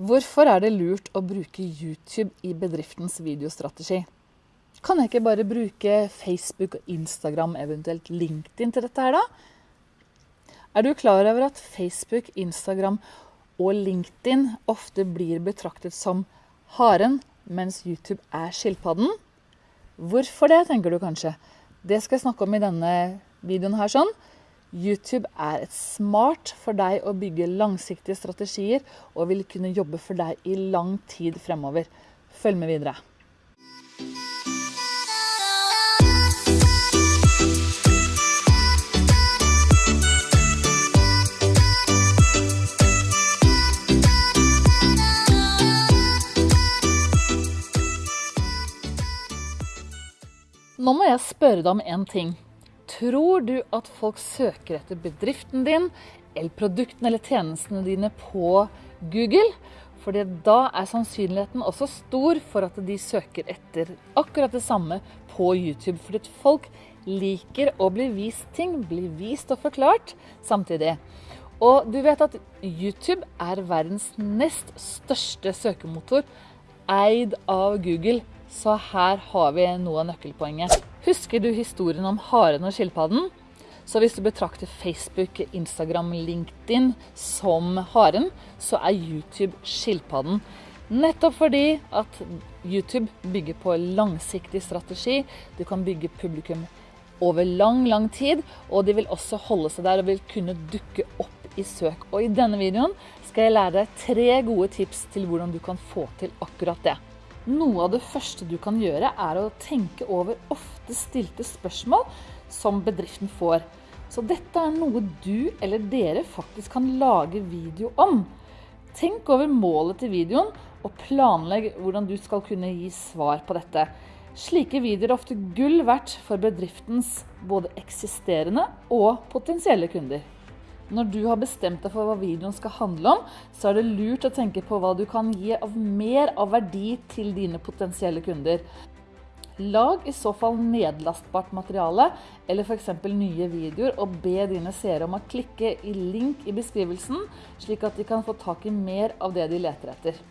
Hvorfor er det lurt å bruke YouTube i bedriftens videostrategi? Kan jeg ikke bare bruke Facebook og Instagram, eventuelt LinkedIn til dette her, da? Er du klar over at Facebook, Instagram og LinkedIn ofte blir betraktet som haren, mens YouTube er skilpadden? Hvorfor det, tenker du kanskje. Det skal jeg snakke om i denne videoen her sånn. YouTube er et smart for deg å bygge langsiktige strategier og vil kunne jobbe for deg i lang tid fremover. Følg med videre. Nå må jeg spørre deg om en ting. Tror du at folk søker etter bedriften din eller produktene eller tjenestene dine på Google? For da er sannsynligheten også stor for at de søker etter akkurat det samme på YouTube. Fordi folk liker å bli vist ting, bli vist og forklart samtidig. Og du vet at YouTube er verdens nest største søkemotor, eid av Google. Så her har vi noe av nøkkelpoenget. Husker du historien om haren og skilpadden? Så hvis du betrakter Facebook, Instagram, LinkedIn som haren, så er YouTube skilpadden. Nettopp fordi at YouTube bygger på langsiktig strategi. Du kan bygge publikum over lang, lang tid, og de vil også holde seg der og vil kunne dukke opp i søk. Og i denne videoen skal jeg lære deg tre gode tips til hvordan du kan få til akkurat det. Noe av det første du kan gjøre, er å tenke over ofte stilte spørsmål som bedriften får. Så dette er noe du eller dere faktisk kan lage video om. Tenk over målet til videoen, og planlegg hvordan du skal kunne gi svar på dette. Slike videoer er ofte gull verdt for bedriftens både eksisterende og potensielle kunder. Når du har bestemt deg for hva videoen skal handle om, så er det lurt å tenke på hva du kan gi av mer av verdi til dine potensielle kunder. Lag i så fall nedlastbart materiale, eller f.eks. nye videoer, og be dine seere om å klikke i link i beskrivelsen, slik at de kan få tak i mer av det de leter etter.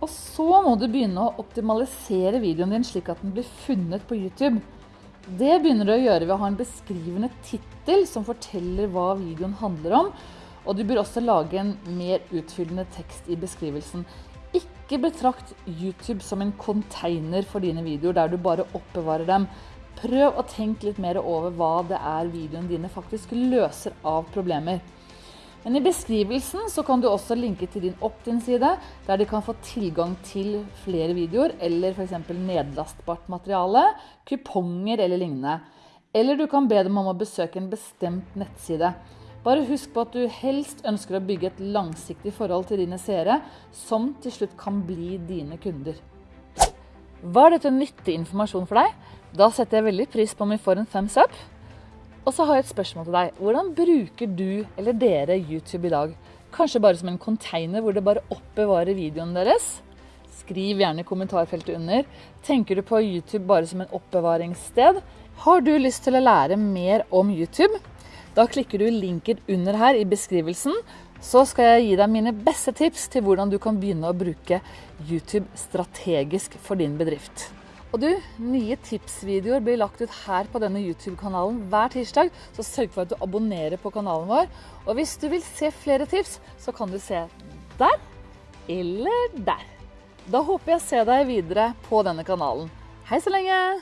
Og så må du begynne å optimalisere videoen din slik at den blir funnet på YouTube. Det begynner du å gjøre ved å ha en beskrivende tittel som forteller hva videoen handler om. Og du bør også lage en mer utfyllende tekst i beskrivelsen. Ikke betrakt YouTube som en container for dine videoer der du bare oppbevarer dem. Prøv å tenke litt mer over hva det er videoene dine faktisk løser av problemer. Men i beskrivelsen så kan du også linke til din opt-in-side, der de kan få tilgang til flere videoer, eller f.eks. nedlastbart materiale, kuponger eller lignende. Eller du kan be dem om å besøke en bestemt nettside. Bare husk på at du helst ønsker å bygge et langsiktig forhold til dine seere, som til slutt kan bli dine kunder. Var dette nyttig informasjon for deg? Da setter jeg veldig pris på om vi får en thumbs up. Og så har jeg et spørsmål til deg. Hvordan bruker du eller dere YouTube i dag? Kanskje bare som en container hvor det bare oppbevarer videoen deres? Skriv gjerne i kommentarfeltet under. Tenker du på YouTube bare som en oppbevaringssted? Har du lyst til å lære mer om YouTube? Da klikker du linken under her i beskrivelsen, så skal jeg gi deg mine beste tips til hvordan du kan begynne å bruke YouTube strategisk for din bedrift. Og du, nye tipsvideoer blir lagt ut her på denne YouTube-kanalen hver tirsdag, så sørg for at du abonnerer på kanalen vår. Og hvis du vil se flere tips, så kan du se der eller der. Da håper jeg å se deg videre på denne kanalen. Hei så lenge!